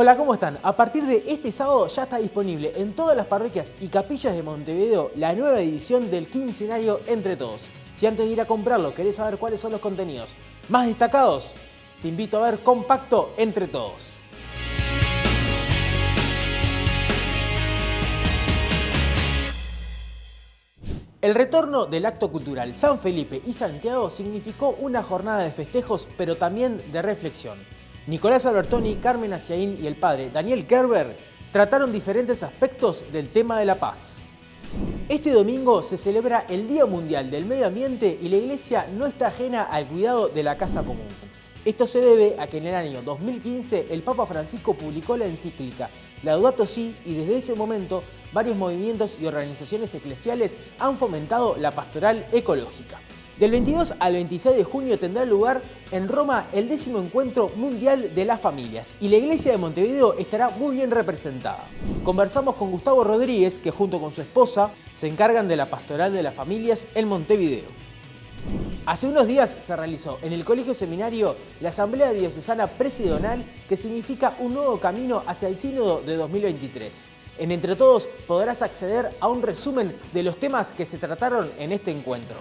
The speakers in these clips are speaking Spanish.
Hola, ¿cómo están? A partir de este sábado ya está disponible en todas las parroquias y capillas de Montevideo la nueva edición del quincenario Entre Todos. Si antes de ir a comprarlo querés saber cuáles son los contenidos más destacados, te invito a ver Compacto Entre Todos. El retorno del acto cultural San Felipe y Santiago significó una jornada de festejos, pero también de reflexión. Nicolás Albertoni, Carmen Aciaín y el padre Daniel Kerber trataron diferentes aspectos del tema de la paz. Este domingo se celebra el Día Mundial del Medio Ambiente y la Iglesia no está ajena al cuidado de la casa común. Esto se debe a que en el año 2015 el Papa Francisco publicó la encíclica Laudato Si y desde ese momento varios movimientos y organizaciones eclesiales han fomentado la pastoral ecológica. Del 22 al 26 de junio tendrá lugar en Roma el décimo encuentro mundial de las familias y la iglesia de Montevideo estará muy bien representada. Conversamos con Gustavo Rodríguez, que junto con su esposa se encargan de la pastoral de las familias en Montevideo. Hace unos días se realizó en el Colegio Seminario la Asamblea Diocesana Presidonal que significa un nuevo camino hacia el Sínodo de 2023. En Entre Todos podrás acceder a un resumen de los temas que se trataron en este encuentro.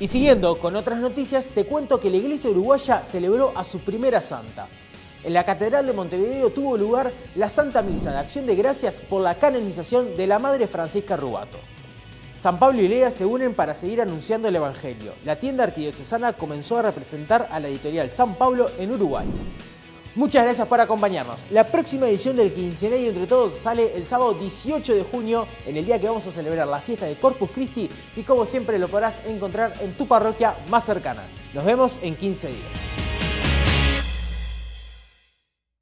Y siguiendo con otras noticias, te cuento que la Iglesia Uruguaya celebró a su primera santa. En la Catedral de Montevideo tuvo lugar la Santa Misa de Acción de Gracias por la canonización de la Madre Francisca Rubato. San Pablo y Lea se unen para seguir anunciando el Evangelio. La tienda arquidiocesana comenzó a representar a la editorial San Pablo en Uruguay. Muchas gracias por acompañarnos. La próxima edición del Quincenario Entre Todos sale el sábado 18 de junio, en el día que vamos a celebrar la fiesta de Corpus Christi y como siempre lo podrás encontrar en tu parroquia más cercana. Nos vemos en 15 días.